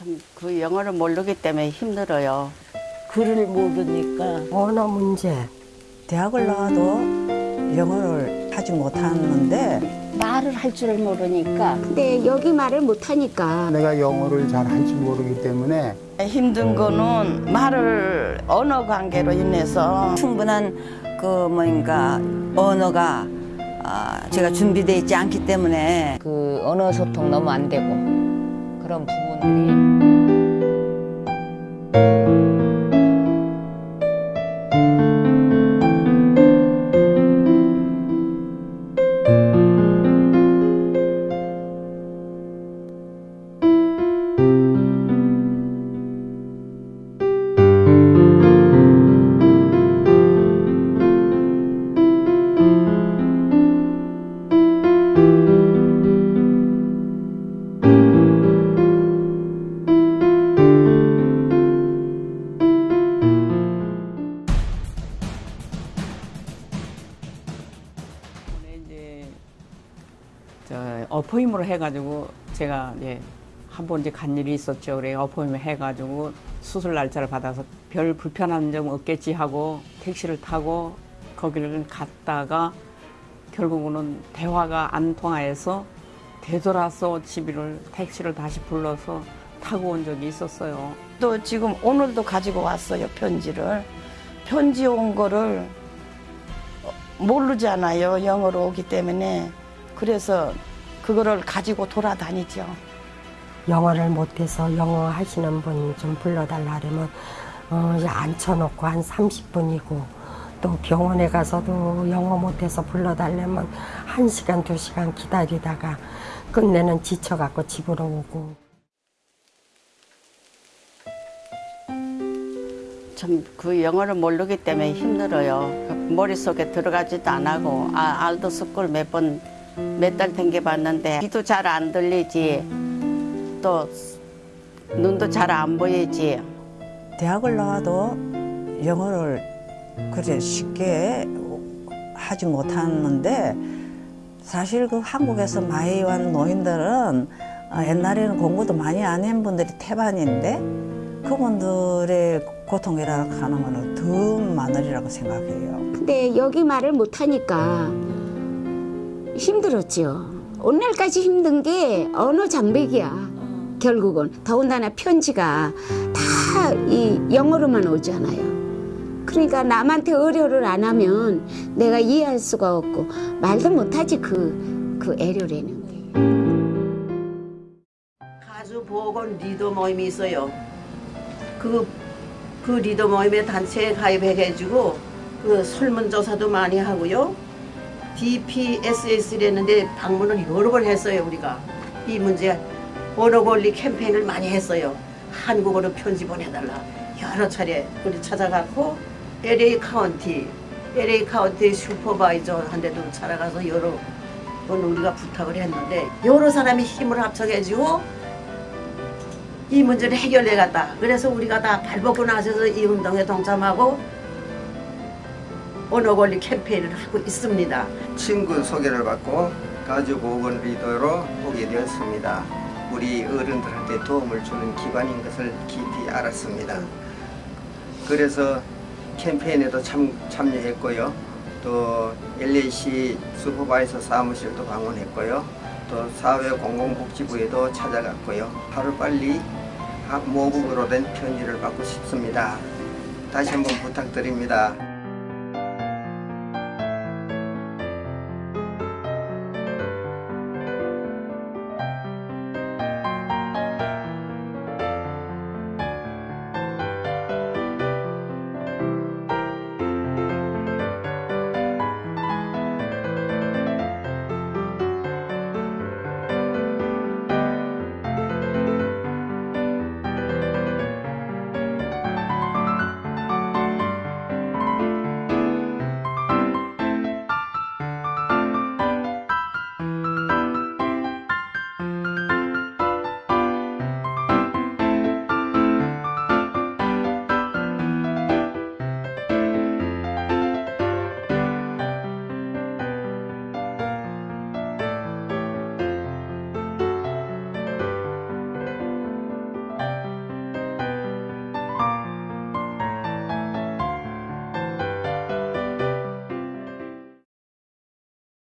참 그 영어를 모르기 때문에 힘들어요. 글을 모르니까 언어 문제. 대학을 나와도 영어를 하지 못하는데 말을 할 줄 모르니까. 근데 여기 말을 못하니까. 내가 영어를 잘 할지 모르기 때문에 힘든 거는 말을 언어 관계로 인해서. 충분한 그 뭐인가 언어가 아, 제가 준비되어 있지 않기 때문에. 그 언어 소통 너무 안 되고 그런 부분들이. 이제 어포임으로 해가지고 제가 이제 한번 이제 간 일이 있었죠. 그래 어포임 해가지고 수술 날짜를 받아서 별 불편한 점 없겠지 하고 택시를 타고 거기를 갔다가 결국은 대화가 안 통하여서 되돌아서 집을 택시를 다시 불러서 타고 온 적이 있었어요. 또 지금 오늘도 가지고 왔어요 편지를. 편지 온 거를 모르잖아요 영어로 오기 때문에 그래서 그거를 가지고 돌아다니죠. 영어를 못해서 영어 하시는 분 좀 불러달라 그러면 어, 앉혀놓고 한 30분이고 또 병원에 가서도 영어 못해서 불러달라면 1시간, 2시간 기다리다가 끝내는 지쳐갖고 집으로 오고 참 그 영어를 모르기 때문에 힘들어요. 그 머릿속에 들어가지도 안 하고 아, adult school 몇번 몇 달 댕겨봤는데 귀도 잘 안 들리지 또 눈도 잘 안 보이지 대학을 나와도 영어를 그래 쉽게 하지 못하는데 사실 그 한국에서 많이 온 노인들은 어, 옛날에는 공부도 많이 안 한 분들이 태반인데 그분들의 고통이라고 하는 거는 더 많으리라고 생각해요. 근데 여기 말을 못하니까 힘들었죠. 오늘까지 힘든 게 언어 장벽이야. 결국은 더군다나 편지가 다 이 영어로만 오잖아요. 그러니까 남한테 의료를 안 하면 내가 이해할 수가 없고 말도 못하지 그, 그 애료라는 게. 가수 보건 리더 모임이 있어요. 그, 그 리더 모임에 단체에 가입해가지고 그 설문조사도 많이 하고요. DPSS라는데 방문을 여러 번 했어요 우리가 이 문제 언어 권리 캠페인을 많이 했어요. 한국어로 편지 보내달라 여러 차례 우리 찾아갔고 LA 카운티 LA 카운티 supervisor한테도 찾아가서 여러 번 우리가 부탁을 했는데 여러 사람이 힘을 합쳐가지고 이 문제를 해결해 갔다. 그래서 우리가 다 발벗고 나서서 이 운동에 동참하고 언어 권리 캠페인을 하고 있습니다. 친구 소개를 받고 가족 보건 리더로 오게 되었습니다. 우리 어른들한테 도움을 주는 기관인 것을 깊이 알았습니다. 그래서 캠페인에도 참, 참여했고요. 또 LAC 슈퍼바이서 사무실도 방문했고요. 또 사회공공복지부에도 찾아갔고요. 하루빨리 모국어로 된 편지를 받고 싶습니다. 다시 한번 부탁드립니다.